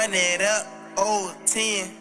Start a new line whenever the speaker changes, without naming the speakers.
Run it up, old 10.